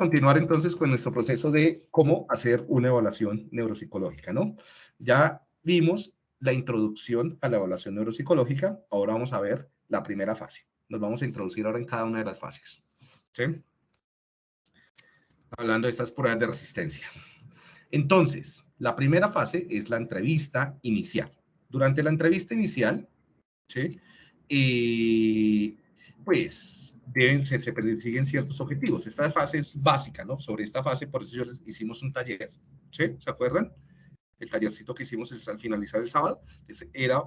continuar entonces con nuestro proceso de cómo hacer una evaluación neuropsicológica, ¿no? Ya vimos la introducción a la evaluación neuropsicológica, ahora vamos a ver la primera fase. Nos vamos a introducir ahora en cada una de las fases, ¿sí? Hablando de estas pruebas de resistencia. Entonces, la primera fase es la entrevista inicial. Durante la entrevista inicial, ¿sí? Y, pues deben ser, se persiguen ciertos objetivos. Esta fase es básica, ¿no? Sobre esta fase, por eso yo les hicimos un taller, ¿sí? ¿Se acuerdan? El tallercito que hicimos al finalizar el sábado, era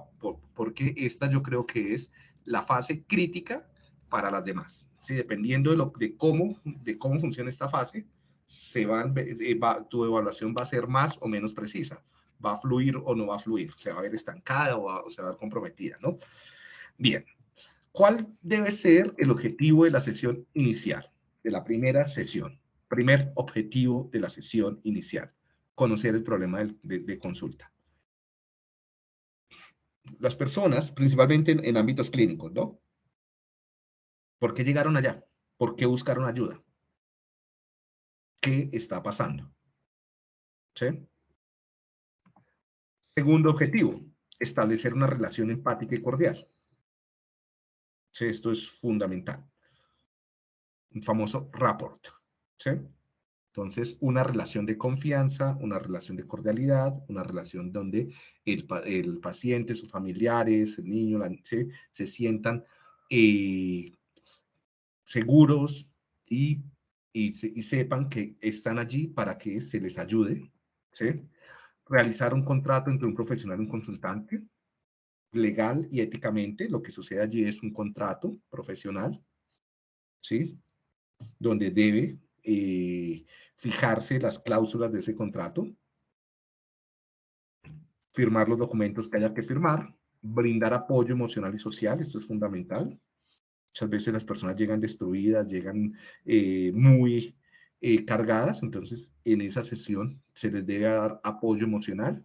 porque esta yo creo que es la fase crítica para las demás. ¿sí? Dependiendo de, lo, de, cómo, de cómo funciona esta fase, se van, eh, va, tu evaluación va a ser más o menos precisa. Va a fluir o no va a fluir. Se va a ver estancada o, o se va a ver comprometida, ¿no? Bien, ¿Cuál debe ser el objetivo de la sesión inicial, de la primera sesión? Primer objetivo de la sesión inicial, conocer el problema de, consulta. Las personas, principalmente en, ámbitos clínicos, ¿no? ¿Por qué llegaron allá? ¿Por qué buscaron ayuda? ¿Qué está pasando? ¿Sí? Segundo objetivo, establecer una relación empática y cordial. Esto es fundamental. Un famoso rapport. ¿sí? Entonces, una relación de confianza, una relación de cordialidad, una relación donde el, el paciente, sus familiares, el niño, se sientan eh, seguros y, y, sepan que están allí para que se les ayude. ¿sí? Realizar un contrato entre un profesional y un consultante, legal y éticamente, lo que sucede allí es un contrato profesional, ¿sí? Donde debe eh, fijarse las cláusulas de ese contrato, firmar los documentos que haya que firmar, brindar apoyo emocional y social, esto es fundamental. Muchas veces las personas llegan destruidas, llegan eh, muy eh, cargadas, entonces en esa sesión se les debe dar apoyo emocional,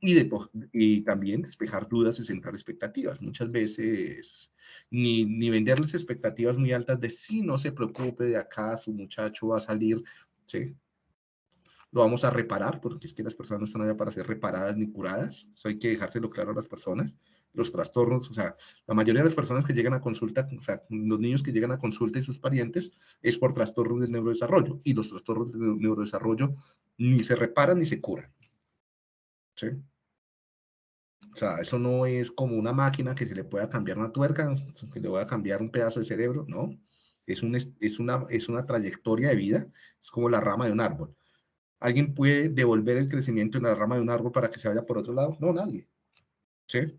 y, también despejar dudas y centrar expectativas. Muchas veces ni, ni venderles expectativas muy altas de si no se preocupe, de acá su muchacho va a salir, ¿sí? Lo vamos a reparar, porque es que las personas no están allá para ser reparadas ni curadas. Eso hay que dejárselo claro a las personas. Los trastornos, o sea, la mayoría de las personas que llegan a consulta, o sea, los niños que llegan a consulta y sus parientes, es por trastornos del neurodesarrollo. Y los trastornos del neurodesarrollo ni se reparan ni se curan. ¿Sí? O sea, eso no es como una máquina que se le pueda cambiar una tuerca, que le voy cambiar un pedazo de cerebro, no. Es, un, es, una, es una trayectoria de vida, es como la rama de un árbol. ¿Alguien puede devolver el crecimiento en la rama de un árbol para que se vaya por otro lado? No, nadie. ¿Sí?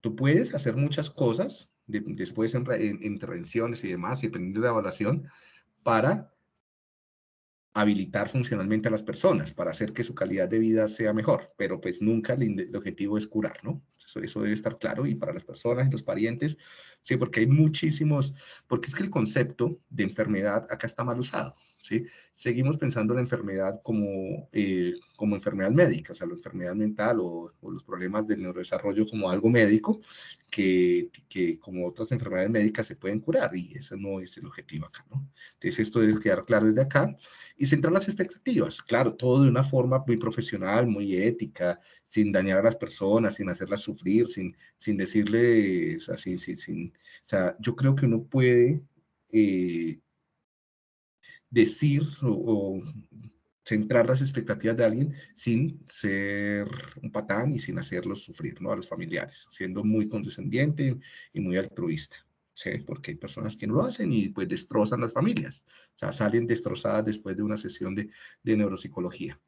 Tú puedes hacer muchas cosas, después en, intervenciones y demás, dependiendo de la evaluación, para habilitar funcionalmente a las personas para hacer que su calidad de vida sea mejor, pero pues nunca el, objetivo es curar, ¿no? Eso, eso, debe estar claro y para las personas y los parientes, sí, porque hay muchísimos, porque es que el concepto de enfermedad acá está mal usado, ¿sí? Seguimos pensando en la enfermedad como, eh, como enfermedad médica, o sea, la enfermedad mental o, o, los problemas del neurodesarrollo como algo médico, que, que como otras enfermedades médicas se pueden curar y ese no es el objetivo acá, ¿no? Entonces esto debe quedar claro desde acá y centrar las expectativas, claro, todo de una forma muy profesional, muy ética, sin dañar a las personas, sin hacerlas sufrir, sin, sin decirles así, sin, sin, o sea, yo creo que uno puede eh, decir o, centrar las expectativas de alguien sin ser un patán y sin hacerlos sufrir, ¿no? A los familiares, siendo muy condescendiente y muy altruista. ¿sí? Porque hay personas que no lo hacen y pues destrozan las familias. O sea, salen destrozadas después de una sesión de, neuropsicología.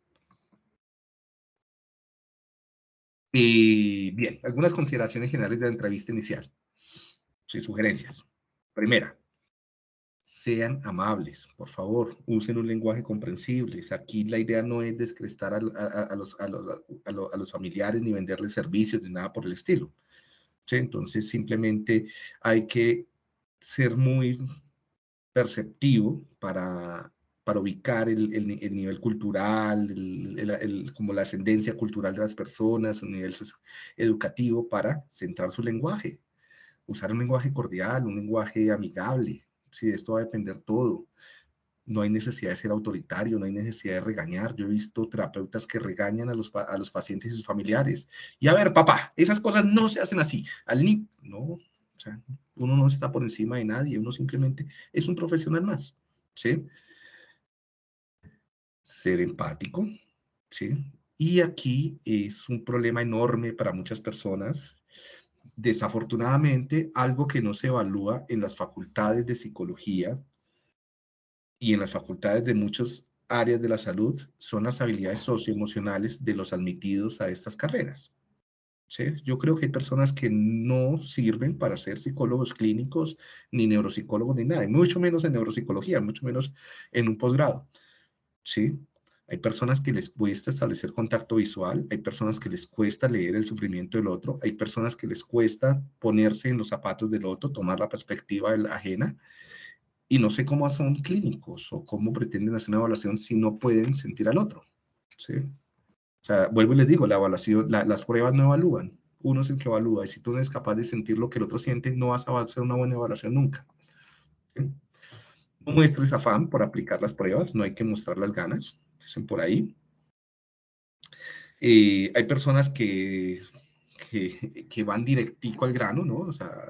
Y bien, algunas consideraciones generales de la entrevista inicial. Sí, sugerencias. Primera, sean amables, por favor, usen un lenguaje comprensible. Aquí la idea no es descrestar a, los, familiares ni venderles servicios ni nada por el estilo. Entonces simplemente hay que ser muy perceptivo para, ubicar el, el, nivel cultural, como la ascendencia cultural de las personas, un nivel educativo para centrar su lenguaje. Usar un lenguaje cordial, un lenguaje amigable. Sí, esto va a depender todo. no hay necesidad de ser autoritario, no hay necesidad de regañar. Yo he visto terapeutas que regañan a los, a los pacientes y sus familiares. Y a ver, papá, esas cosas no se hacen así. Al ni no, o sea, uno no está por encima de nadie, uno simplemente es un profesional más, ¿sí? Ser empático, ¿sí? Y aquí es un problema enorme para muchas personas. Desafortunadamente, algo que no se evalúa en las facultades de psicología y en las facultades de muchas áreas de la salud son las habilidades socioemocionales de los admitidos a estas carreras. ¿Sí? Yo creo que hay personas que no sirven para ser psicólogos clínicos, ni neuropsicólogos, ni nada, mucho menos en neuropsicología, mucho menos en un posgrado. ¿Sí? Hay personas que les cuesta establecer contacto visual, hay personas que les cuesta leer el sufrimiento del otro, hay personas que les cuesta ponerse en los zapatos del otro, tomar la perspectiva de la ajena, y no sé cómo son clínicos o cómo pretenden hacer una evaluación si no pueden sentir al otro. ¿sí? O sea, vuelvo y les digo, la evaluación, las pruebas no evalúan, uno es el que evalúa, y si tú no eres capaz de sentir lo que el otro siente, no vas a hacer una buena evaluación nunca. No muestres afán por aplicar las pruebas, no hay que mostrar las ganas, dicen por ahí. Eh, hay personas que, que, van directico al grano, ¿no? O sea,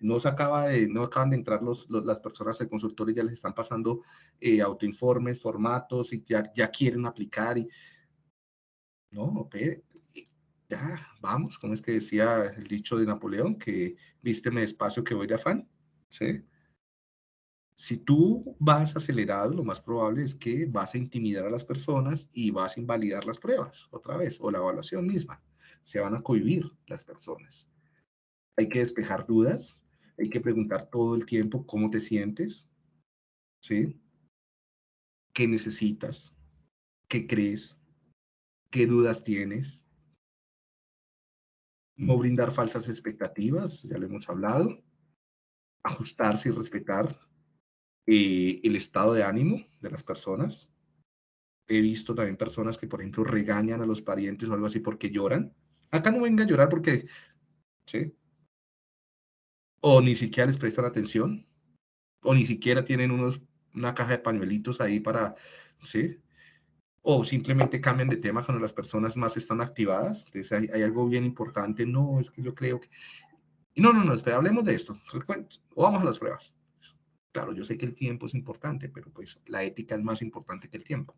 no, se acaba de, no acaban de entrar los, las personas al consultorio y ya les están pasando eh, autoinformes, formatos y ya, ya quieren aplicar y... No, ok, ya, vamos, como es que decía el dicho de Napoleón, que vísteme despacio que voy de afán, ¿sí? Si tú vas acelerado, lo más probable es que vas a intimidar a las personas y vas a invalidar las pruebas otra vez, o la evaluación misma. Se van a cohibir las personas. Hay que despejar dudas, hay que preguntar todo el tiempo cómo te sientes, ¿sí? ¿Qué necesitas? ¿Qué crees? ¿Qué dudas tienes? No brindar falsas expectativas, ya lo hemos hablado. Ajustarse y respetar eh, el estado de ánimo de las personas. He visto también personas que, por ejemplo, regañan a los parientes o algo así porque lloran. Acá no venga a llorar porque, ¿sí? O ni siquiera les prestan atención, o ni siquiera tienen unos, una caja de pañuelitos ahí para, ¿sí? O simplemente cambian de tema cuando las personas más están activadas. Entonces hay, hay algo bien importante. No, es que yo creo que... No, no, no, espera, hablemos de esto. O vamos a las pruebas. Claro, yo sé que el tiempo es importante, pero pues la ética es más importante que el tiempo.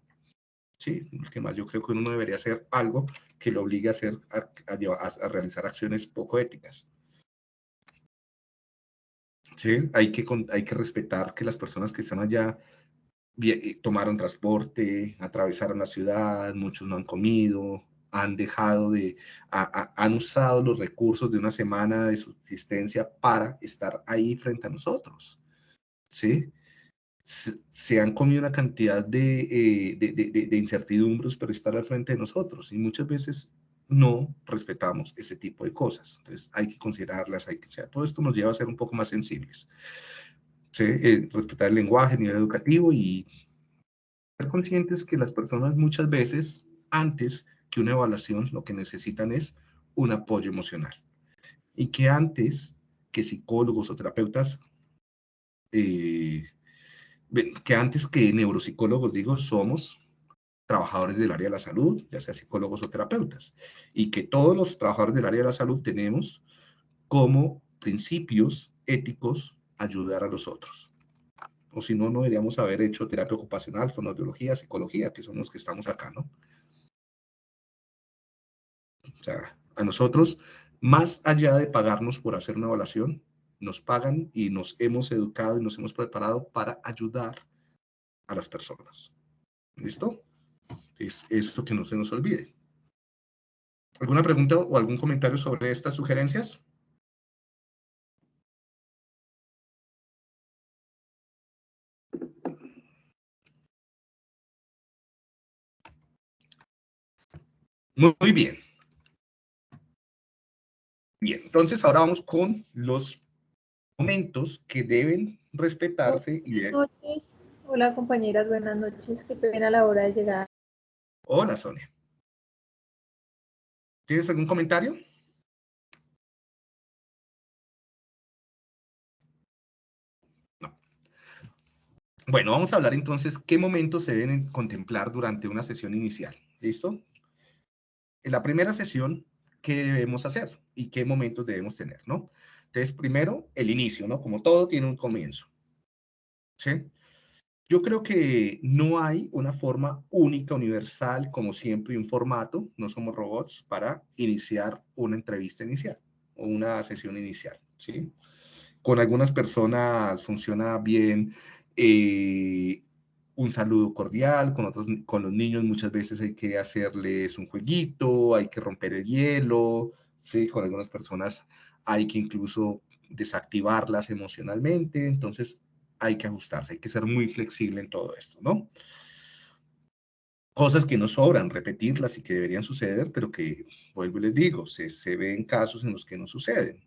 Sí, que más yo creo que uno debería hacer algo que lo obligue a, hacer, a, realizar acciones poco éticas. Sí, hay que, hay que respetar que las personas que están allá eh, tomaron transporte, atravesaron la ciudad, muchos no han comido, han dejado de, han usado los recursos de una semana de subsistencia para estar ahí frente a nosotros. ¿Sí? Se, han comido una cantidad eh, de, de, de, incertidumbres, pero estar al frente de nosotros. Y muchas veces no respetamos ese tipo de cosas. Entonces hay que considerarlas, hay que, todo esto nos lleva a ser un poco más sensibles. ¿sí? Eh, respetar el lenguaje a nivel educativo y ser conscientes que las personas muchas veces, antes que una evaluación, lo que necesitan es un apoyo emocional. Y que antes que psicólogos o terapeutas eh, que antes que neuropsicólogos, digo, somos trabajadores del área de la salud, ya sea psicólogos o terapeutas, y que todos los trabajadores del área de la salud tenemos como principios éticos ayudar a los otros. O si no, no deberíamos haber hecho terapia ocupacional, fonoaudiología, psicología, que son los que estamos acá, ¿no? O sea, a nosotros, más allá de pagarnos por hacer una evaluación, nos pagan y nos hemos educado y nos hemos preparado para ayudar a las personas. ¿Listo? Es esto que no se nos olvide. ¿Alguna pregunta o algún comentario sobre estas sugerencias? Muy bien. Bien, entonces ahora vamos con los momentos que deben respetarse y Buenas noches. Hola compañeras, buenas noches. Qué pena la hora de llegar. Hola Sonia. ¿Tienes algún comentario? No. Bueno, vamos a hablar entonces qué momentos se deben contemplar durante una sesión inicial. ¿Listo? En la primera sesión, ¿qué debemos hacer? ¿Y qué momentos debemos tener, no? Entonces, primero, el inicio, ¿no? Como todo tiene un comienzo. ¿Sí? Yo creo que no hay una forma única, universal, como siempre, un formato, no somos robots, para iniciar una entrevista inicial o una sesión inicial, ¿sí? Con algunas personas funciona bien eh, un saludo cordial, con, otros, con los niños muchas veces hay que hacerles un jueguito, hay que romper el hielo, ¿sí? con algunas personas hay que incluso desactivarlas emocionalmente, entonces hay que ajustarse, hay que ser muy flexible en todo esto, ¿no? Cosas que no sobran, repetirlas y que deberían suceder, pero que, vuelvo y les digo, se, se ven casos en los que no suceden.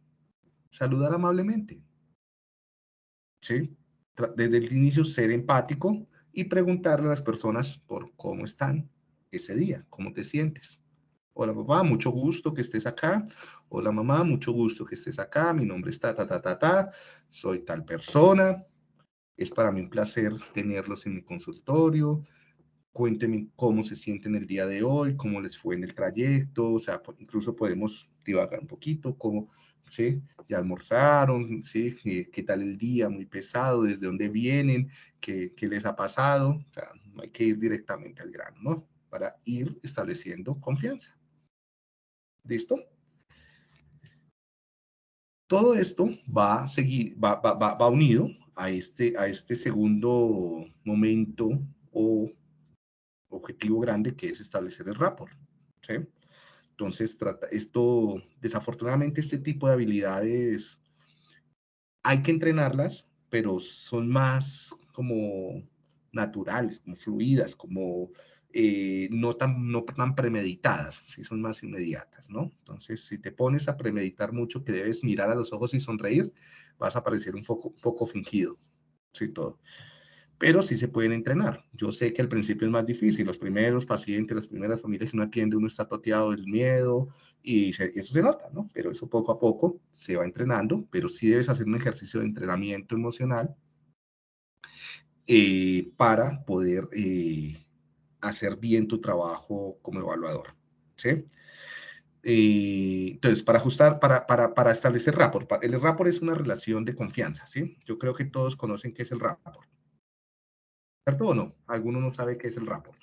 Saludar amablemente. ¿Sí? Desde el inicio ser empático, y preguntarle a las personas por cómo están ese día, cómo te sientes. Hola papá, mucho gusto que estés acá. Hola mamá, mucho gusto que estés acá. Mi nombre es ta, ta, ta, ta. Soy tal persona. Es para mí un placer tenerlos en mi consultorio. Cuéntenme cómo se sienten el día de hoy, cómo les fue en el trayecto. O sea, incluso podemos divagar un poquito, cómo, ¿sí? Ya almorzaron, ¿sí? ¿Qué, tal el día? Muy pesado, ¿desde dónde vienen? ¿Qué, qué les ha pasado? O sea, hay que ir directamente al grano, ¿no? Para ir estableciendo confianza. ¿Listo? Todo esto va, a seguir, va, va, va, unido a este, a este segundo momento o objetivo grande que es establecer el rapport. Entonces, trata, esto, desafortunadamente, este tipo de habilidades hay que entrenarlas, pero son más como naturales, como fluidas, como eh, no, tan, no tan premeditadas, ¿sí? son más inmediatas, ¿no? Entonces, si te pones a premeditar mucho que debes mirar a los ojos y sonreír, vas a parecer un poco, poco fingido, ¿sí? Todo pero sí se pueden entrenar. Yo sé que al principio es más difícil, los primeros pacientes, las primeras familias que uno atiende, uno está toteado del miedo y, eso se nota, ¿no? Pero eso poco a poco se va entrenando, pero sí debes hacer un ejercicio de entrenamiento emocional eh, para poder eh, hacer bien tu trabajo como evaluador, ¿sí? Entonces, para ajustar, para, para, para establecer rapport, el rapport es una relación de confianza, ¿sí? Yo creo que todos conocen qué es el rapport. ¿Cierto o no? Alguno no sabe qué es el rapport.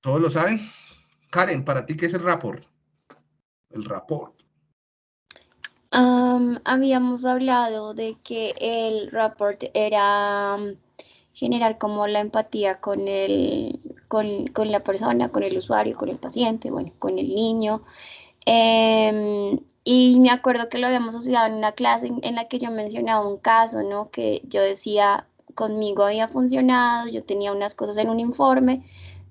¿Todos lo saben? Karen, ¿para ti qué es el rapport? El rapport. Habíamos hablado de que el rapport era um, generar como la empatía con, el, con, con, la persona, con el usuario, con el paciente, bueno, con el niño. Eh, y me acuerdo que lo habíamos estudiado en una clase en, la que yo mencionaba un caso, ¿no? Que yo decía, conmigo había funcionado, yo tenía unas cosas en un informe,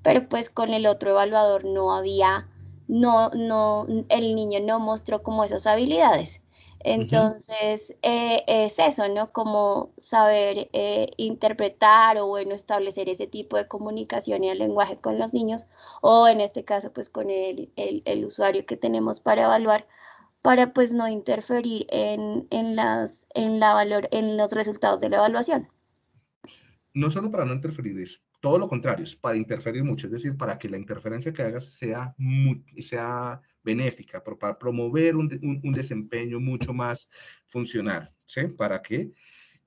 pero pues con el otro evaluador no había, no, no, el niño no mostró como esas habilidades. Entonces, eh, es eso, ¿no? Como saber eh, interpretar o, bueno, establecer ese tipo de comunicación y el lenguaje con los niños, o en este caso, pues con el, el, el usuario que tenemos para evaluar, para pues no interferir en, en, las, en, la valor, en los resultados de la evaluación. No solo para no interferir, es todo lo contrario, para interferir mucho, es decir, para que la interferencia que hagas sea, sea benéfica, para promover un, un, desempeño mucho más funcional, ¿sí? Para que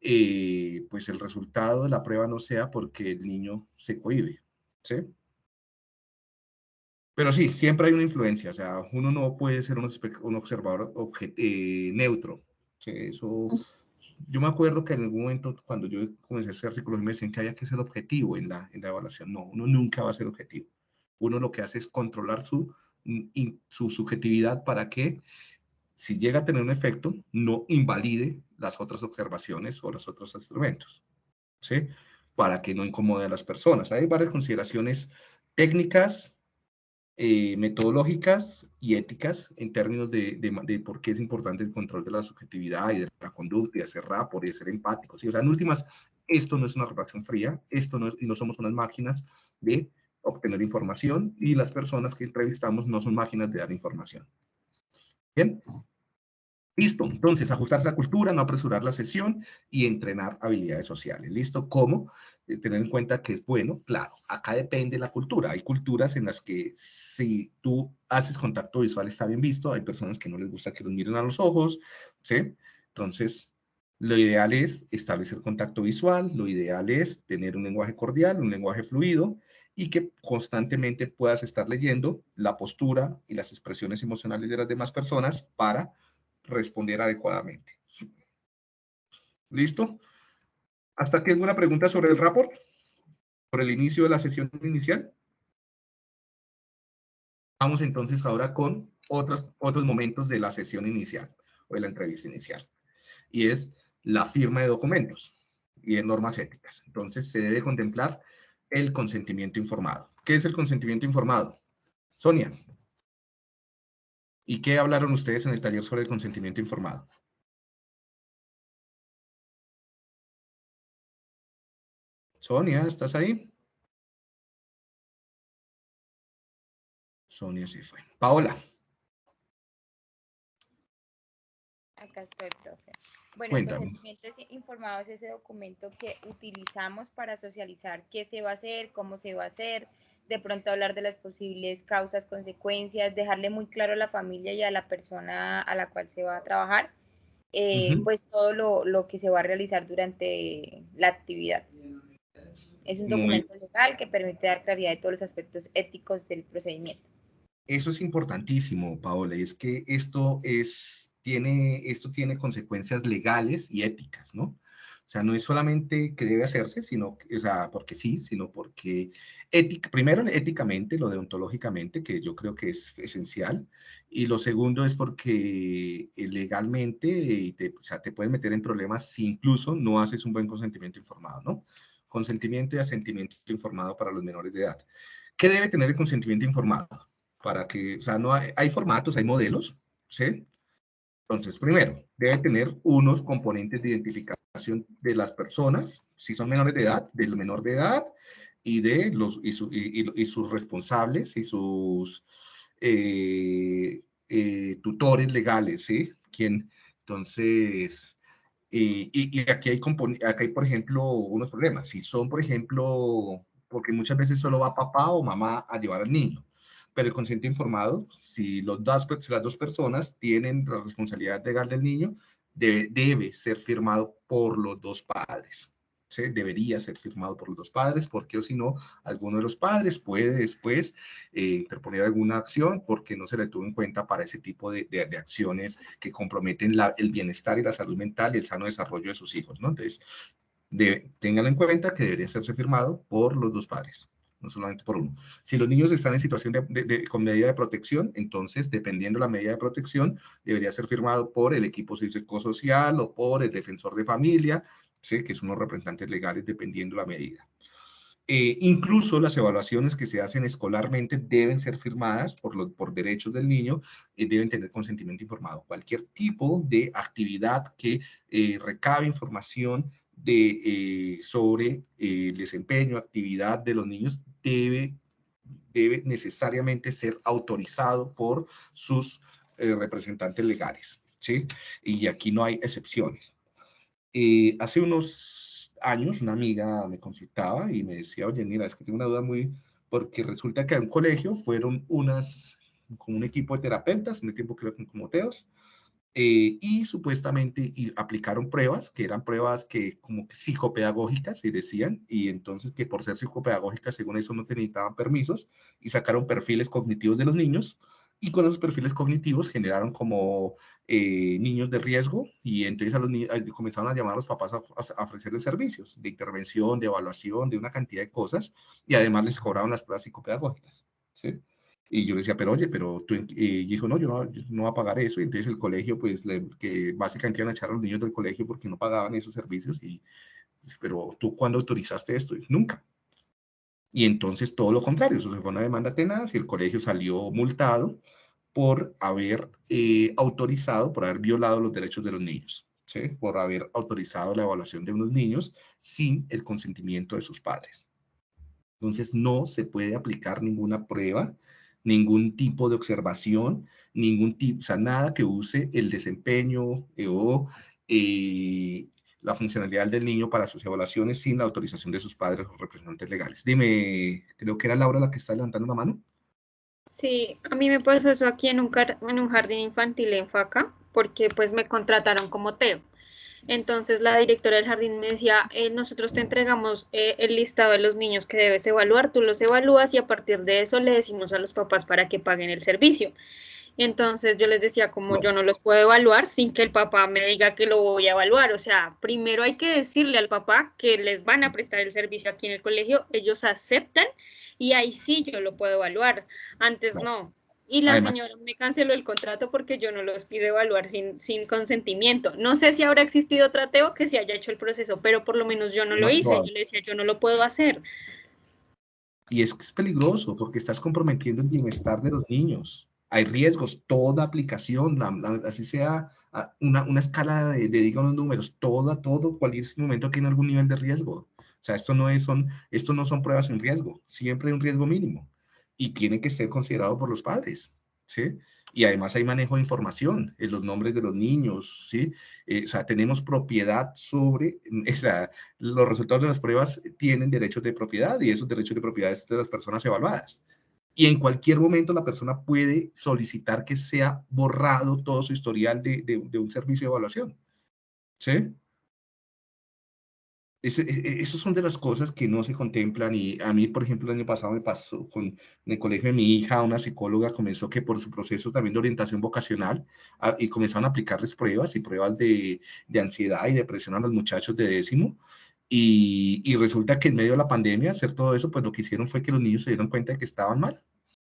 eh, pues el resultado de la prueba no sea porque el niño se cohibe, ¿sí? Pero sí, siempre hay una influencia, o sea, uno no puede ser un, observador eh, neutro. eso, yo me acuerdo que en algún momento cuando yo comencé a hacer psicología me decían que había que ser objetivo en la, en la evaluación. No, uno nunca va a ser objetivo. Uno lo que hace es controlar su, su subjetividad para que si llega a tener un efecto, no invalide las otras observaciones o los otros instrumentos. ¿Sí? Para que no incomode a las personas. Hay varias consideraciones técnicas, eh, metodológicas y éticas en términos de, de, por qué es importante el control de la subjetividad y de la conducta y de hacer rapport y de ser empáticos. ¿sí? O sea, en últimas, esto no es una reflexión fría, esto no, y no somos unas máquinas de obtener información y las personas que entrevistamos no son máquinas de dar información. Bien. Listo, entonces ajustarse a cultura, no apresurar la sesión y entrenar habilidades sociales. ¿Listo? ¿Cómo? Eh, tener en cuenta que es bueno, claro, acá depende la cultura. Hay culturas en las que si tú haces contacto visual está bien visto, hay personas que no les gusta que los miren a los ojos, ¿sí? Entonces, lo ideal es establecer contacto visual, lo ideal es tener un lenguaje cordial, un lenguaje fluido y que constantemente puedas estar leyendo la postura y las expresiones emocionales de las demás personas para responder adecuadamente. ¿Listo? ¿Hasta aquí alguna pregunta sobre el rapport? ¿Por el inicio de la sesión inicial? Vamos entonces ahora con otros, otros momentos de la sesión inicial o de la entrevista inicial. Y es la firma de documentos y de normas éticas. Entonces se debe contemplar el consentimiento informado. ¿Qué es el consentimiento informado? Sonia. ¿Y qué hablaron ustedes en el taller sobre el consentimiento informado? Sonia, ¿estás ahí? Sonia sí fue. Paola. Acá estoy, profe. Bueno, el consentimiento informado es ese documento que utilizamos para socializar qué se va a hacer, cómo se va a hacer, de pronto hablar de las posibles causas, consecuencias, dejarle muy claro a la familia y a la persona a la cual se va a trabajar, eh, pues todo lo, que se va a realizar durante la actividad. Es un documento legal que permite dar claridad de todos los aspectos éticos del procedimiento. Eso es importantísimo, Paola, y es que esto es, tiene, esto tiene consecuencias legales y éticas, ¿no? O sea, no es solamente que debe hacerse, sino, o sea, porque sí, sino porque ética, primero éticamente, lo deontológicamente, que yo creo que es esencial, y lo segundo es porque eh, legalmente te, o sea, te puedes meter en problemas si incluso no haces un buen consentimiento informado, ¿no? Consentimiento y asentimiento informado para los menores de edad. ¿Qué debe tener el consentimiento informado? Para que, o sea, no hay, hay formatos, hay modelos, ¿sí? Entonces, primero, debe tener unos componentes de identificación de las personas, si son menores de edad, del menor de edad y de los y, sus responsables y sus eh, eh, tutores legales, ¿sí? ¿Quién? Entonces, y, aquí, hay aquí hay, por ejemplo, unos problemas. Si son, por ejemplo, porque muchas veces solo va papá o mamá a llevar al niño pero el consciente informado, si, los dos, las dos personas tienen la responsabilidad legal del niño, debe, ser firmado por los dos padres. ¿sí? Debería ser firmado por los dos padres, porque o si no, alguno de los padres puede después eh, interponer alguna acción porque no se le tuvo en cuenta para ese tipo de, de, acciones que comprometen el bienestar y la salud mental y el sano desarrollo de sus hijos. ¿no? Entonces, de, ténganlo en cuenta que debería serse firmado por los dos padres no solamente por uno. Si los niños están en situación de, con medida de protección, entonces, dependiendo de la medida de protección, debería ser firmado por el equipo psicosocial o por el defensor de familia, ¿sí? que son los representantes legales, dependiendo de la medida. Eh, incluso las evaluaciones que se hacen escolarmente deben ser firmadas por, los, por derechos del niño, eh, deben tener consentimiento informado. Cualquier tipo de actividad que eh, recabe información de, eh, sobre eh, el desempeño, actividad de los niños debe, debe necesariamente ser autorizado por sus eh, representantes legales, ¿sí? Y aquí no hay excepciones. hace unos años una amiga me consultaba y me decía, oye, mira, es que tengo una duda muy, porque resulta que en un colegio fueron unas, con un equipo de terapeutas, en el tiempo que como teos, eh, y supuestamente y aplicaron pruebas, que eran pruebas que como psicopedagógicas, y decían, y entonces que por ser psicopedagógicas, según eso, no necesitaban permisos, y sacaron perfiles cognitivos de los niños, y con esos perfiles cognitivos generaron como eh, niños de riesgo, y entonces a los niños comenzaron a llamar a los papás a, a, ofrecerles servicios de intervención, de evaluación, de una cantidad de cosas, y además les cobraron las pruebas psicopedagógicas. ¿sí? Y yo le decía, pero oye, pero tú, y dijo, no, yo no, no voy a pagar eso. Y entonces el colegio, pues, que básicamente iban a echar a los niños del colegio porque no pagaban esos servicios. Y, pero tú, ¿cuándo autorizaste esto? Y, Nunca. Y entonces todo lo contrario, eso fue una demanda tenaz y el colegio salió multado por haber eh, autorizado, por haber violado los derechos de los niños, ¿sí? por haber autorizado la evaluación de unos niños sin el consentimiento de sus padres. Entonces no se puede aplicar ninguna prueba ningún tipo de observación, ningún tipo, o sea, nada que use el desempeño eh, o eh, la funcionalidad del niño para sus evaluaciones sin la autorización de sus padres o representantes legales. Dime, creo que era Laura la que está levantando la mano. Sí, a mí me pasó eso aquí en un, en un jardín infantil en FACA, porque pues me contrataron como Teo. Entonces la directora del jardín me decía, eh, nosotros te entregamos eh, el listado de los niños que debes evaluar, tú los evalúas y a partir de eso le decimos a los papás para que paguen el servicio. Entonces yo les decía, como yo no los puedo evaluar sin que el papá me diga que lo voy a evaluar. O sea, primero hay que decirle al papá que les van a prestar el servicio aquí en el colegio, ellos aceptan y ahí sí yo lo puedo evaluar. Antes no. Y la señora me canceló el contrato porque yo no los pido evaluar sin, sin consentimiento. No sé si habrá existido trateo que se haya hecho el proceso, pero por lo menos yo no lo hice. Yo le decía, yo no lo puedo hacer. Y es que es peligroso porque estás comprometiendo el bienestar de los niños. Hay riesgos, toda aplicación, así sea una, una escala de, de, digamos, números, toda, todo, cualquier momento tiene algún nivel de riesgo. O sea, esto no, es, son, esto no son pruebas sin riesgo, siempre hay un riesgo mínimo y tiene que ser considerado por los padres, ¿sí? Y además hay manejo de información en los nombres de los niños, ¿sí? Eh, o sea, tenemos propiedad sobre, o sea, los resultados de las pruebas tienen derechos de propiedad y esos derechos de propiedad es de las personas evaluadas. Y en cualquier momento la persona puede solicitar que sea borrado todo su historial de, de, de un servicio de evaluación, ¿sí? E, e, esas son de las cosas que no se contemplan y a mí, por ejemplo, el año pasado me pasó con en el colegio de mi hija, una psicóloga comenzó que por su proceso también de orientación vocacional ah, y comenzaron a aplicarles pruebas y pruebas de, de, ansiedad y depresión a los muchachos de décimo. Y, y resulta que en medio de la pandemia hacer todo eso, pues lo que hicieron fue que los niños se dieron cuenta de que estaban mal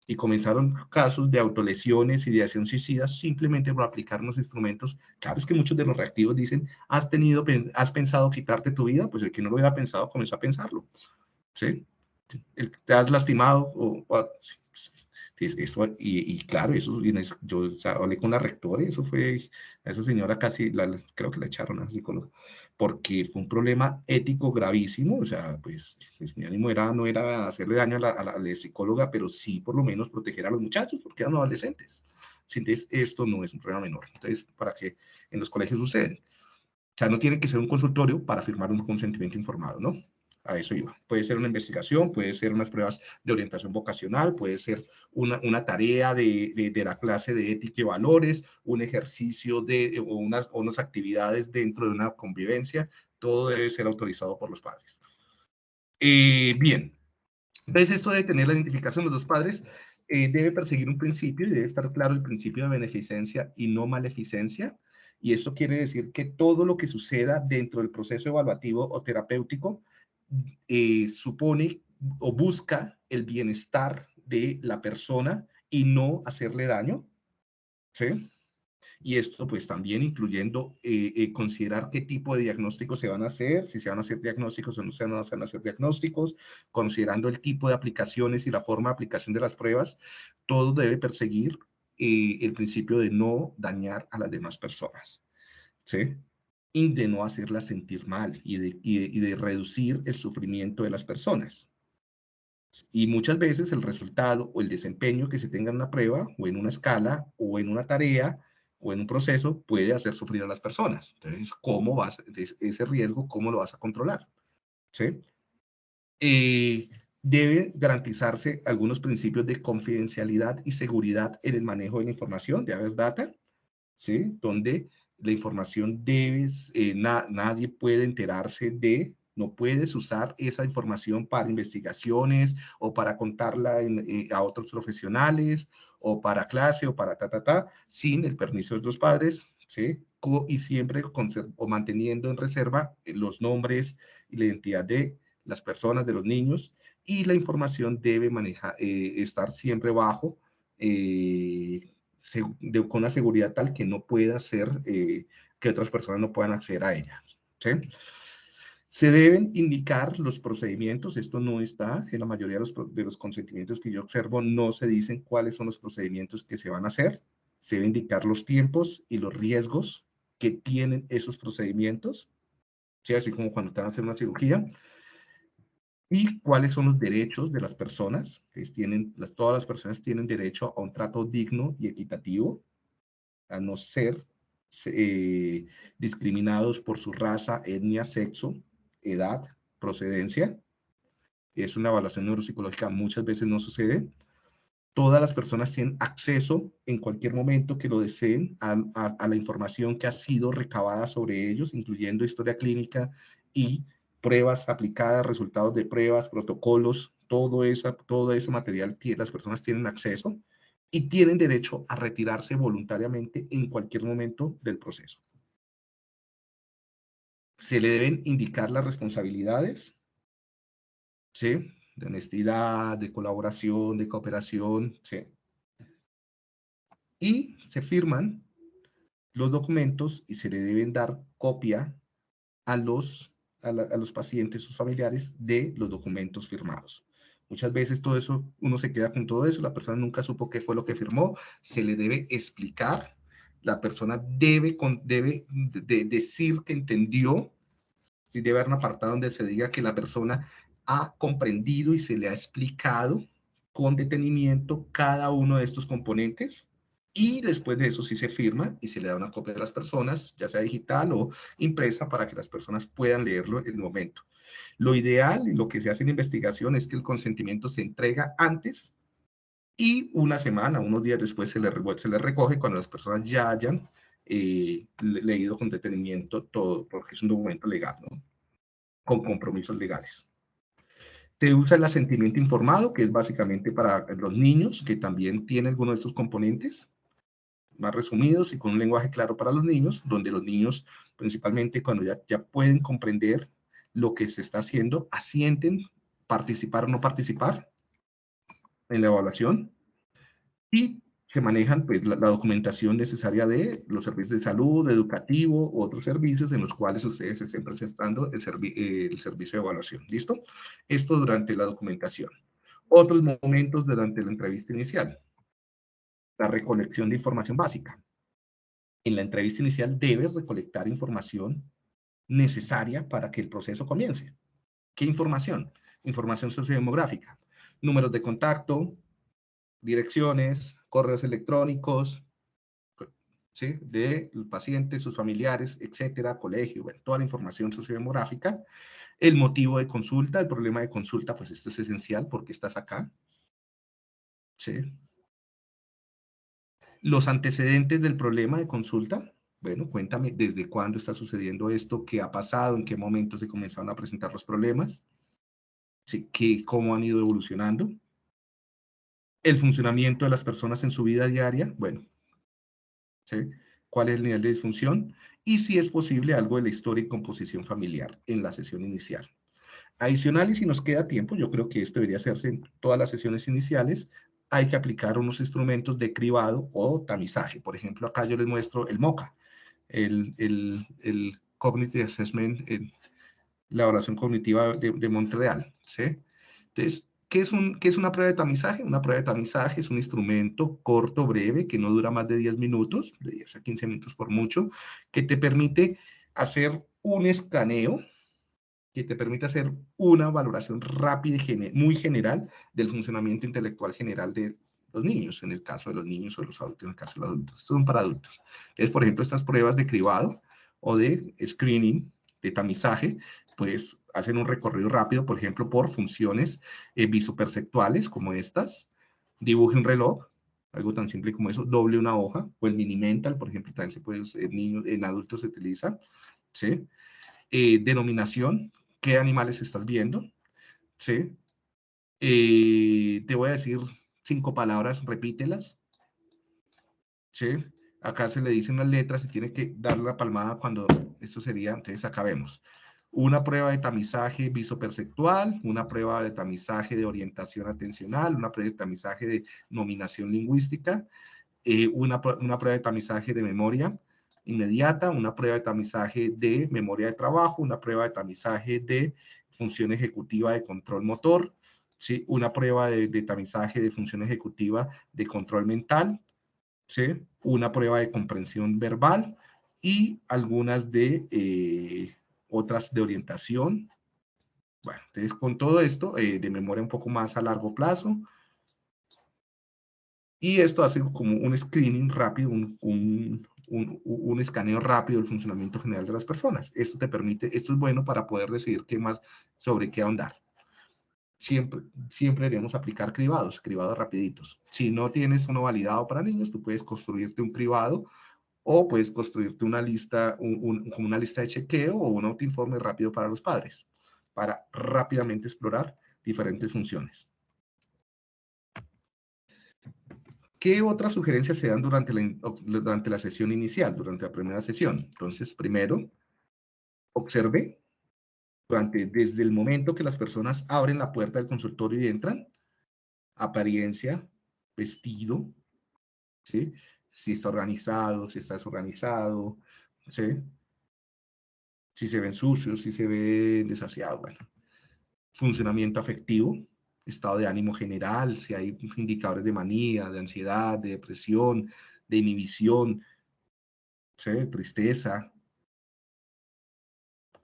y comenzaron casos de autolesiones y de acción suicida simplemente por aplicar unos instrumentos. Claro, es que muchos de los reactivos dicen, has tenido, has pensado quitarte tu vida, pues el que no lo hubiera pensado comenzó a pensarlo, ¿sí? te has lastimado o, y, claro, eso, yo hablé con la rectora y eso fue, a esa señora casi, la, creo que la echaron a psicóloga porque fue un problema ético gravísimo, o sea, pues, pues mi ánimo era, no era hacerle daño a la, a la, psicóloga, pero sí por lo menos proteger a los muchachos, porque eran adolescentes. Entonces, esto no es un problema menor. Entonces, para que en los colegios suceden. O sea, no tiene que ser un consultorio para firmar un consentimiento informado, ¿no? A eso iba. Puede ser una investigación, puede ser unas pruebas de orientación vocacional, puede ser una, una tarea de, de, la clase de ética y valores, un ejercicio de, o unas, o unas actividades dentro de una convivencia. Todo debe ser autorizado por los padres. Eh, bien. Entonces, esto de tener la identificación de los padres eh, debe perseguir un principio y debe estar claro el principio de beneficencia y no maleficencia. Y esto quiere decir que todo lo que suceda dentro del proceso evaluativo o terapéutico eh, supone o busca el bienestar de la persona y no hacerle daño, ¿sí? Y esto pues también incluyendo eh, eh, considerar qué tipo de diagnósticos se van a hacer, si se van a hacer diagnósticos o no se van a hacer diagnósticos, considerando el tipo de aplicaciones y la forma de aplicación de las pruebas, todo debe perseguir el principio de no dañar a las demás personas, ¿sí? Y de no hacerlas sentir mal y de, y de, reducir el sufrimiento de las personas. Y muchas veces el resultado o el desempeño que se tenga en una prueba o en una escala o en una tarea o en un proceso puede hacer sufrir a las personas. Entonces, ¿cómo vas, ese riesgo, cómo lo vas a controlar? ¿Sí? Eh, debe garantizarse algunos principios de confidencialidad y seguridad en el manejo de la información de Aves Data, ¿sí? Donde la información debes, eh, nadie puede enterarse de, no puedes usar esa información para investigaciones o para contarla eh, a otros profesionales o para clase o para ta, ta, ta, sin el permiso de los padres, ¿sí? Y siempre o manteniendo en reserva eh, los nombres y la identidad de las personas, de los niños, y la información debe manejar, estar siempre bajo con una seguridad tal que no pueda ser, eh, que otras personas no puedan acceder a ella. Se deben indicar los procedimientos, esto no está, en la mayoría de los, consentimientos que yo observo no se dicen cuáles son los procedimientos que se van a hacer, se deben indicar los tiempos y los riesgos que tienen esos procedimientos, ¿sí? así como cuando te van a hacer una cirugía, y cuáles son los derechos de las personas. Que tienen, las, todas las personas tienen derecho a un trato digno y equitativo, a no ser eh, discriminados por su raza, etnia, sexo, edad, procedencia. Es una evaluación neuropsicológica, muchas veces no sucede. Todas las personas tienen acceso en cualquier momento que lo deseen a, la información que ha sido recabada sobre ellos, incluyendo historia clínica y pruebas aplicadas, resultados de pruebas, protocolos, todo, esa, todo ese material las personas tienen acceso y tienen derecho a retirarse voluntariamente en cualquier momento del proceso. Se le deben indicar las responsabilidades, ¿sí? De honestidad, de colaboración, de cooperación, ¿sí? Y se firman los documentos y se le deben dar copia a los, a los pacientes, sus familiares, de los documentos firmados. Muchas veces todo eso, uno se queda con todo eso, la persona nunca supo qué fue lo que firmó, se le debe explicar, la persona debe, debe decir que entendió, si debe haber un apartado donde se diga que la persona ha comprendido y se le ha explicado con detenimiento cada uno de estos componentes, y después de eso sí se firma y se le da una copia a las personas, ya sea digital o impresa, para que las personas puedan leerlo en el momento. Lo ideal y lo que se hace en investigación es que el consentimiento se entrega antes y una semana, unos días después se le, se le recoge cuando las personas ya hayan eh, leído con detenimiento todo, porque es un documento legal, ¿no? Con compromisos legales. Se usa el asentimiento informado, que es básicamente para los niños, que también tiene algunos de estos componentes, más resumidos y con un lenguaje claro para los niños, donde los niños, principalmente cuando ya, pueden comprender lo que se está haciendo, asienten participar o no participar en la evaluación y se manejan pues, la, documentación necesaria de los servicios de salud, educativo, otros servicios en los cuales ustedes estén presentando el, el servicio de evaluación. ¿Listo? Esto durante la documentación. Otros momentos durante la entrevista inicial. La recolección de información básica. En la entrevista inicial debes recolectar información necesaria para que el proceso comience. ¿Qué información? Información sociodemográfica, números de contacto, direcciones, correos electrónicos, ¿sí? del paciente, sus familiares, etcétera, colegio, toda la información sociodemográfica. El motivo de consulta, el problema de consulta, pues esto es esencial porque estás acá. ¿sí? Los antecedentes del problema de consulta, bueno, cuéntame desde cuándo está sucediendo esto, qué ha pasado, en qué momento se comenzaron a presentar los problemas, ¿Qué, cómo han ido evolucionando. El funcionamiento de las personas en su vida diaria, bueno, cuál es el nivel de disfunción y si es posible algo de la historia y composición familiar en la sesión inicial. Adicional, y si nos queda tiempo, yo creo que esto debería hacerse en todas las sesiones iniciales, hay que aplicar unos instrumentos de cribado o tamizaje. Por ejemplo, acá yo les muestro el MOCA, el, el, el Cognitive Assessment, la evaluación cognitiva de, de, Montreal, ¿sí? Entonces, ¿qué es, un, ¿qué es una prueba de tamizaje? Una prueba de tamizaje es un instrumento corto, breve, que no dura más de 10 minutos, de 10 a 15 minutos por mucho, que te permite hacer un escaneo, que te permite hacer una valoración rápida y muy general del funcionamiento intelectual general de, los niños, en el caso de los niños o los adultos, en el caso de los adultos. Son para adultos. Es, por ejemplo, estas pruebas de cribado o de screening, de tamizaje, pues hacen un recorrido rápido, por ejemplo, por funciones eh, visoperceptuales como estas, dibuje un reloj, algo tan simple como eso, doble una hoja, o el mini mental, por ejemplo, también se puede usar en niños, en adultos se utiliza, ¿sí? Eh, denominación, qué animales estás viendo, ¿sí? Eh, te voy a decir cinco palabras, repítelas. ¿Sí? Acá se le dicen las letras y tiene que darle la palmada cuando esto sería, entonces acabemos. Una prueba de tamizaje visoperceptual, una prueba de tamizaje de orientación atencional, una prueba de tamizaje de nominación lingüística, eh, una prueba de tamizaje de memoria inmediata, una prueba de tamizaje de memoria de trabajo, una prueba de tamizaje de función ejecutiva de control motor, ¿sí? una prueba de, tamizaje de función ejecutiva de control mental, ¿sí? una prueba de comprensión verbal y algunas de eh, otras de orientación, Bueno, entonces con todo esto, eh, de memoria un poco más a largo plazo, y esto hace como un screening rápido, un, un, escaneo rápido del funcionamiento general de las personas. Esto te permite, esto es bueno para poder decidir qué más, sobre qué ahondar. Siempre, siempre deberíamos aplicar cribados, cribados rapiditos. Si no tienes uno validado para niños, tú puedes construirte un cribado o puedes construirte una lista, como una lista de chequeo o un autoinforme rápido para los padres, para rápidamente explorar diferentes funciones. ¿Qué otras sugerencias se dan durante la, durante la sesión inicial, durante la primera sesión? Entonces, primero, observe durante, desde el momento que las personas abren la puerta del consultorio y entran, apariencia, vestido, ¿sí? si está organizado, si está desorganizado, ¿sí? si se ven sucios, si se ven desasiados, bueno. Funcionamiento afectivo, estado de ánimo general, si hay indicadores de manía, de ansiedad, de depresión, de inhibición, tristeza,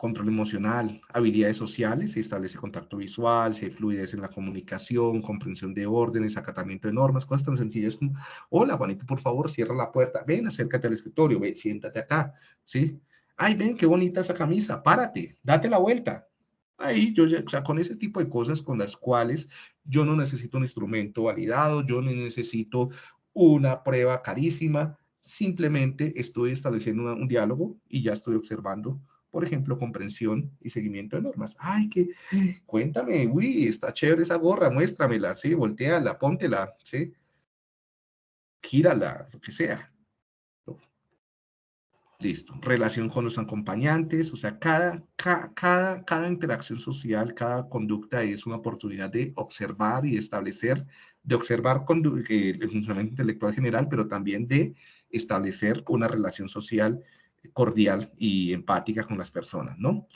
control emocional, habilidades sociales, si establece contacto visual, si hay fluidez en la comunicación, comprensión de órdenes, acatamiento de normas, cosas tan sencillas como, hola Juanito, por favor, cierra la puerta, ven, acércate al escritorio, ven, siéntate acá, ¿sí? Ay, ven, qué bonita esa camisa, párate, date la vuelta, Ahí yo ya, o sea, con ese tipo de cosas con las cuales yo no necesito un instrumento validado, yo no necesito una prueba carísima, simplemente estoy estableciendo un diálogo y ya estoy observando, por ejemplo, comprensión y seguimiento de normas. Ay, que, cuéntame, uy, está chévere esa gorra, muéstramela, sí, volteala, póntela, sí, gírala, lo que sea. Listo. Relación con los acompañantes, o sea, cada, cada, cada, interacción social, cada conducta es una oportunidad de observar y establecer, de observar el funcionamiento intelectual general, pero también de establecer una relación social cordial y empática con las personas, ¿no?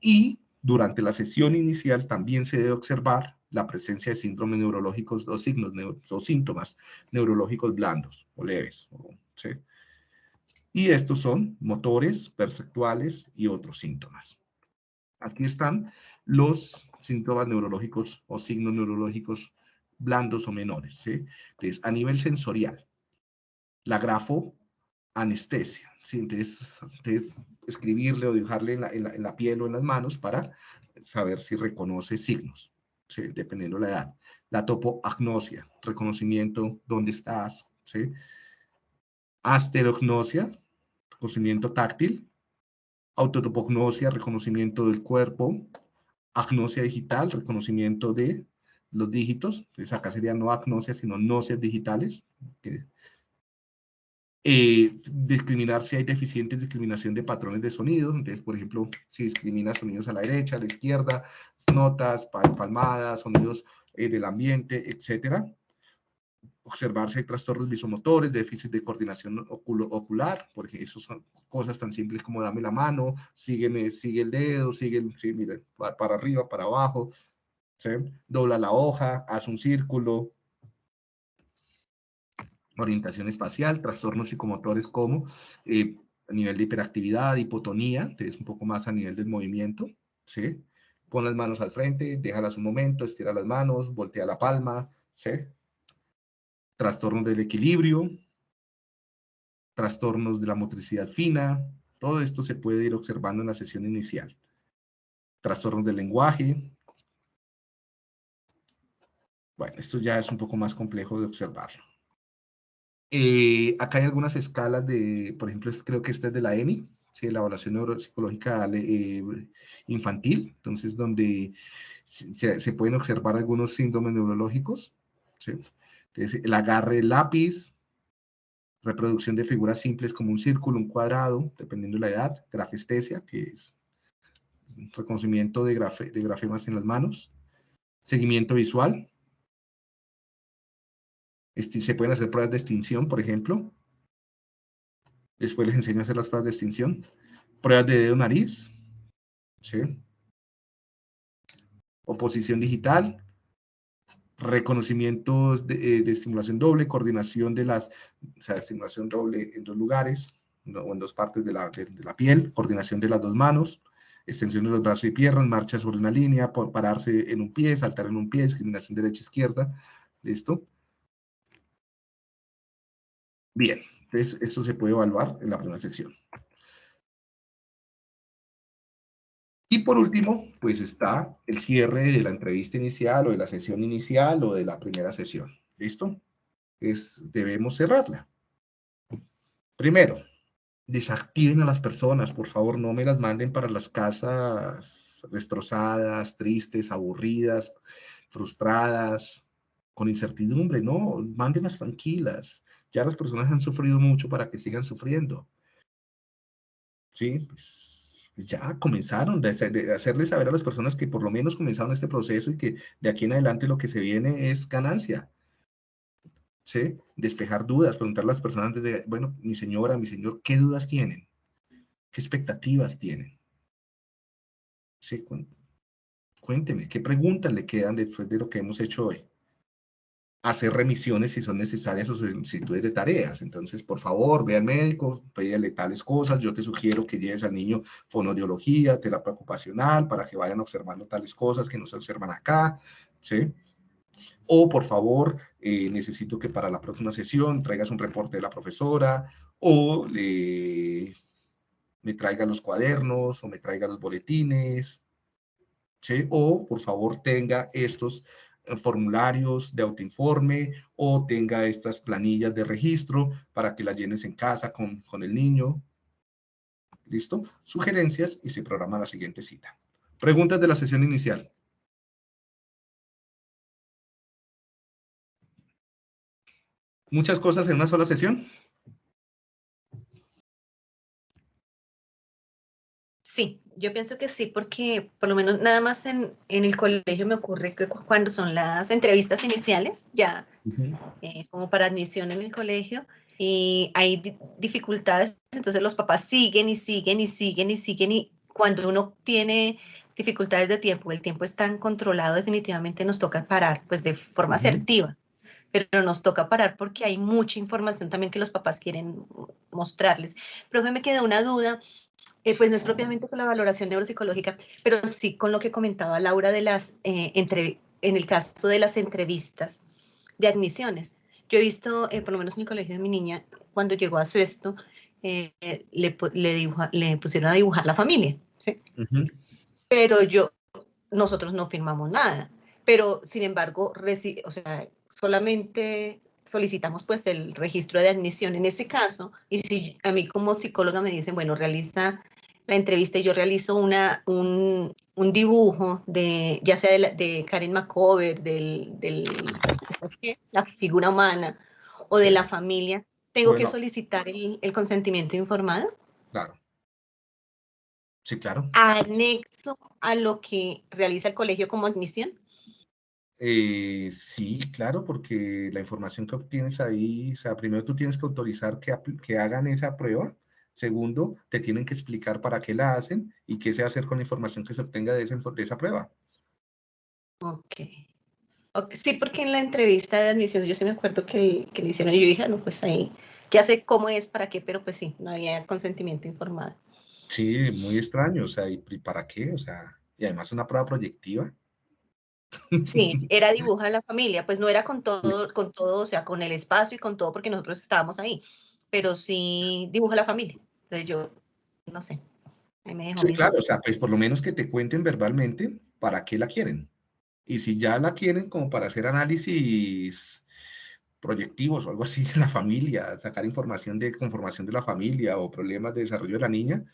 Y durante la sesión inicial también se debe observar la presencia de síndromes neurológicos o síntomas neurológicos blandos o leves, ¿sí? Y estos son motores, perceptuales y otros síntomas. Aquí están los síntomas neurológicos o signos neurológicos blandos o menores. ¿sí? Entonces, a nivel sensorial, la grafo anestesia. ¿sí? Entonces, escribirle o dibujarle en la, piel o en las manos para saber si reconoce signos, ¿sí? dependiendo de la edad. La topoagnosia, reconocimiento, dónde estás, ¿sí? Asterognosia, reconocimiento táctil, autotopognosia, reconocimiento del cuerpo, agnosia digital, reconocimiento de los dígitos, entonces acá sería no agnosia, sino nocias digitales. Eh, discriminar si hay deficientes discriminación de patrones de sonidos, entonces, por ejemplo, si discrimina sonidos a la derecha, a la izquierda, notas, palmadas, sonidos eh, del ambiente, etcétera observar si hay trastornos visomotores, déficit de coordinación ocular, porque eso son cosas tan simples como dame la mano, sígueme, sigue el dedo, sigue, sí, mire, para arriba, para abajo, dobla la hoja, haz un círculo, orientación espacial, trastornos psicomotores como eh, a nivel de hiperactividad, hipotonía, es un poco más a nivel del movimiento, ¿sí? Pon las manos al frente, déjalas un momento, estira las manos, voltea la palma, ¿sí? Trastornos del equilibrio, trastornos de la motricidad fina, todo esto se puede ir observando en la sesión inicial. Trastornos del lenguaje. Bueno, esto ya es un poco más complejo de observarlo. Eh, acá hay algunas escalas de, por ejemplo, creo que esta es de la ENI, ¿sí? la evaluación neuropsicológica eh, infantil, entonces donde se, pueden observar algunos síndromes neurológicos, ¿sí? El agarre del lápiz, reproducción de figuras simples como un círculo, un cuadrado, dependiendo de la edad, grafestesia, que es reconocimiento de, de grafemas en las manos, seguimiento visual, se pueden hacer pruebas de extinción, por ejemplo, después les enseño a hacer las pruebas de extinción, pruebas de dedo nariz, oposición digital, reconocimientos eh, de, estimulación doble, coordinación de las, o sea, estimulación doble en dos lugares o en dos partes de la, de, la, piel, coordinación de las dos manos, extensión de los brazos y piernas, marcha sobre una línea, pararse en un pie, saltar en un pie, discriminación derecha-izquierda, ¿listo? Bien, entonces eso se puede evaluar en la primera sección. Y por último, pues está el cierre de la entrevista inicial o de la sesión inicial o de la primera sesión. ¿Listo? Es, debemos cerrarla. Primero, desactiven a las personas, por favor, no me las manden para las casas destrozadas, tristes, aburridas, frustradas, con incertidumbre, no, mándenlas tranquilas. Ya las personas han sufrido mucho para que sigan sufriendo. Sí, pues ya comenzaron de, hacerles saber a las personas que por lo menos comenzaron este proceso y que de aquí en adelante lo que se viene es ganancia. ¿sí? Despejar dudas, preguntar a las personas desde, bueno, mi señora, mi señor, ¿qué dudas tienen? ¿Qué expectativas tienen? Sí, cuénteme, ¿qué preguntas le quedan después de lo que hemos hecho hoy? Hacer remisiones si son necesarias o solicitudes de tareas. Entonces, por favor, ve al médico, pídele tales cosas. Yo te sugiero que lleves al niño fonodiología, terapia ocupacional, para que vayan observando tales cosas que no se observan acá, ¿sí? O, por favor, eh, necesito que para la próxima sesión traigas un reporte de la profesora, o me traiga los cuadernos, o me traiga los boletines, ¿sí? O, por favor, tenga estos eh, formularios de autoinforme o tenga estas planillas de registro para que las llenes en casa con, con el niño. ¿Listo? Sugerencias y se programa la siguiente cita. Preguntas de la sesión inicial. muchas cosas en una sola sesión? Sí, yo pienso que sí, porque por lo menos nada más en, el colegio me ocurre que cuando son las entrevistas iniciales, ya eh, como para admisión en el colegio, y hay dificultades, entonces los papás siguen y siguen y siguen y siguen, y cuando uno tiene dificultades de tiempo, el tiempo es tan controlado, definitivamente nos toca parar, pues de forma asertiva pero nos toca parar porque hay mucha información también que los papás quieren mostrarles. Profe, me queda una duda, eh, pues no es propiamente con la valoración neuropsicológica, pero sí con lo que comentaba Laura de las, eh, entre, en el caso de las entrevistas de admisiones. Yo he visto, eh, por lo menos en el colegio de mi niña, cuando llegó a sexto, le, le, le pusieron a dibujar la familia, ¿sí? Pero yo, nosotros no firmamos nada pero sin embargo, o sea, solamente solicitamos pues el registro de admisión en ese caso, y si a mí como psicóloga me dicen, bueno, realiza la entrevista y yo realizo una, un, un dibujo de, ya sea de, de Karen McCover, del, del, la figura humana o de la familia, ¿tengo que solicitar el, el, consentimiento informado? Claro. Sí, claro. Anexo a lo que realiza el colegio como admisión. Eh, sí, claro, porque la información que obtienes ahí, o sea, primero tú tienes que autorizar que, que hagan esa prueba, segundo, te tienen que explicar para qué la hacen y qué se va a hacer con la información que se obtenga de esa, de esa prueba. Okay. ok. Sí, porque en la entrevista de admisión yo sí me acuerdo que, que le hicieron y yo dije, ah, no, pues ahí ya sé cómo es, para qué, pero pues sí, no había consentimiento informado. Sí, muy extraño, o sea, ¿y para qué? O sea, y además una prueba proyectiva. Sí, era dibujar la familia, pues no era con todo, con todo, o sea, con el espacio y con todo, porque nosotros estábamos ahí, pero sí dibuja la familia. Entonces yo, no sé, ahí me sí, claro, o sea, pues por lo menos que te cuenten verbalmente para qué la quieren. Y si ya la quieren como para hacer análisis proyectivos o algo así de la familia, sacar información de conformación de la familia o problemas de desarrollo de la niña,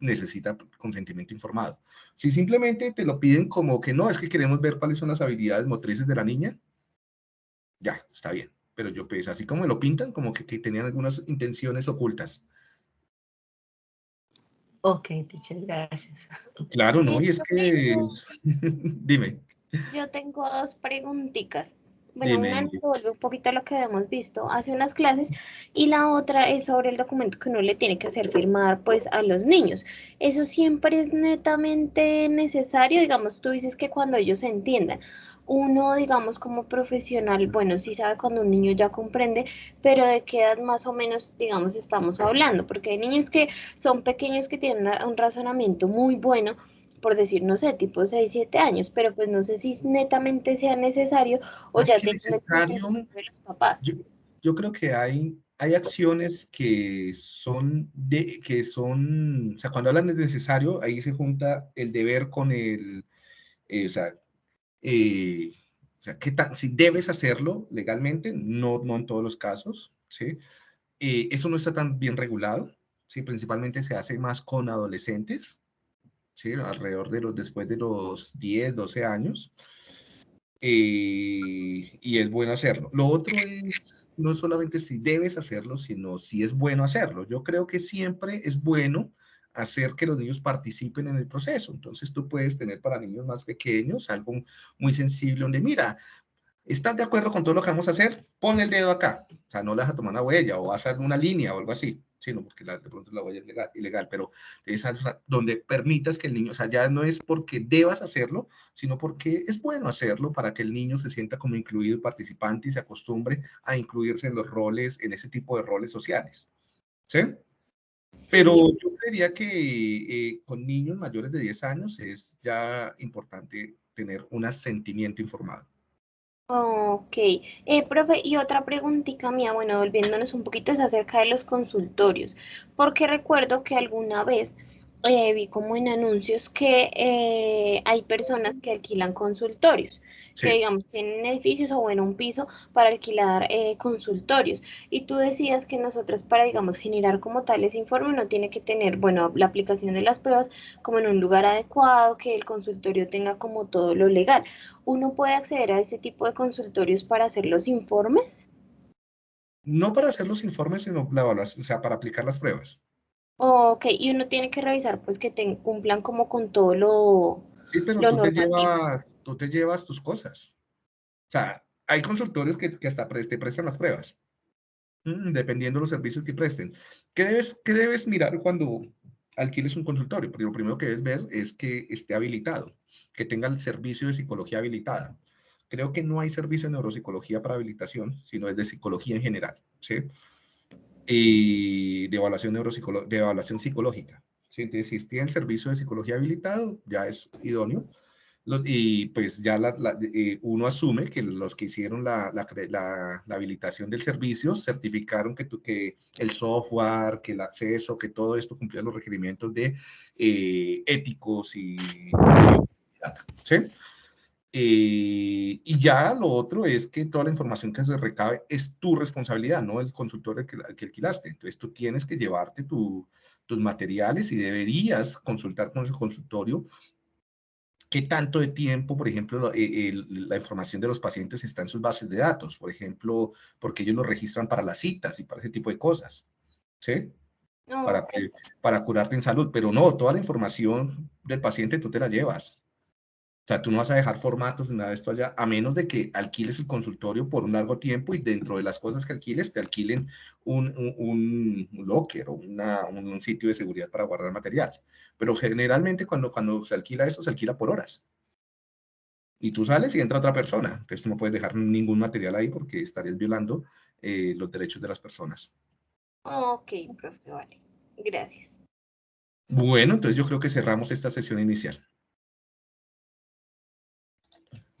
necesita consentimiento informado. Si simplemente te lo piden como que no, es que queremos ver cuáles son las habilidades motrices de la niña, ya, está bien. Pero yo pues así como me lo pintan, como que, tenían algunas intenciones ocultas. Ok, teacher, gracias. Claro, ¿no? Y es que... Dime. Yo tengo dos preguntitas. Bueno, una nos vuelve un poquito a lo que habíamos visto hace unas clases y la otra es sobre el documento que uno le tiene que hacer firmar pues a los niños. ¿Eso siempre es netamente necesario? Digamos, tú dices que cuando ellos entiendan. Uno, digamos, como profesional, bueno, sí sabe cuando un niño ya comprende, pero de qué edad más o menos, digamos, estamos hablando, porque hay niños que son pequeños que tienen un razonamiento muy bueno, por decir, no sé, tipo 6, 7 años, pero pues no sé si netamente sea necesario o ya tiene necesario de los papás. Yo, creo que hay, hay acciones que son, de, que son, o sea, cuando hablan de necesario, ahí se junta el deber con el, eh, o sea, eh, o sea, ¿qué? Si debes hacerlo legalmente, no, no en todos los casos, ¿sí? Eh, eso no está tan bien regulado, ¿sí? Principalmente se hace más con adolescentes, ¿sí? Alrededor de los, después de los 10, 12 años. Eh, y es bueno hacerlo. Lo otro es no solamente si debes hacerlo, sino si es bueno hacerlo. Yo creo que siempre es bueno hacer que los niños participen en el proceso. Entonces tú puedes tener para niños más pequeños algo muy sensible donde, mira, ¿estás de acuerdo con todo lo que vamos a hacer? Pon el dedo acá. O sea, no le vas a tomar una huella o haz una línea o algo así. sino porque la, de pronto la huella es legal, ilegal, pero es donde permitas que el niño, o sea, ya no es porque debas hacerlo, sino porque es bueno hacerlo para que el niño se sienta como incluido, participante y se acostumbre a incluirse en los roles, en ese tipo de roles sociales. ¿Sí? Pero yo creería que eh, con niños mayores de 10 años es ya importante tener un asentimiento informado. Ok, eh, profe, y otra preguntita mía, bueno, volviéndonos un poquito es acerca de los consultorios, porque recuerdo que alguna vez eh, vi como en anuncios que eh, hay personas que alquilan consultorios, que digamos tienen edificios o bueno, un piso para alquilar eh, consultorios. Y tú decías que nosotros para, digamos, generar como tal ese informe no tiene que tener, bueno, la aplicación de las pruebas como en un lugar adecuado, que el consultorio tenga como todo lo legal. ¿Uno puede acceder a ese tipo de consultorios para hacer los informes? No para hacer los informes, sino o sea, para aplicar las pruebas. Ok, y uno tiene que revisar pues que te cumplan como con todo lo... Sí, pero tú, te llevas, tú te llevas tus cosas. O sea, hay consultores que, que hasta te prestan las pruebas, mm, dependiendo de los servicios que presten. ¿Qué debes, ¿Qué debes mirar cuando alquiles un consultorio? Porque lo primero que debes ver es que esté habilitado, que tenga el servicio de psicología habilitada. Creo que no hay servicio de neuropsicología para habilitación, sino es de psicología en general, ¿sí? Y de evaluación, de psicológica. Si existe el servicio de psicología habilitado, ya es idóneo. y pues ya eh, uno asume que los que hicieron la, habilitación del servicio certificaron que, el software, que el acceso, que todo esto cumplía los requerimientos de eh, éticos y... Eh, y ya lo otro es que toda la información que se recabe es tu responsabilidad, no el consultor que, que alquilaste. Entonces tú tienes que llevarte tus materiales y deberías consultar con el consultorio qué tanto de tiempo, por ejemplo, eh, la información de los pacientes está en sus bases de datos, por ejemplo, porque ellos lo registran para las citas y para ese tipo de cosas, ¿sí? para, para curarte en salud, pero no, toda la información del paciente tú te la llevas. O sea, tú no vas a dejar formatos ni nada de esto allá, a menos de que alquiles el consultorio por un largo tiempo y dentro de las cosas que alquiles te alquilen un, un, locker o un, sitio de seguridad para guardar material. Pero generalmente cuando, cuando se alquila eso, se alquila por horas. Y tú sales y entra otra persona. Entonces tú no puedes dejar ningún material ahí porque estarías violando eh, los derechos de las personas. Ok, profe, vale. Gracias. Bueno, entonces yo creo que cerramos esta sesión inicial.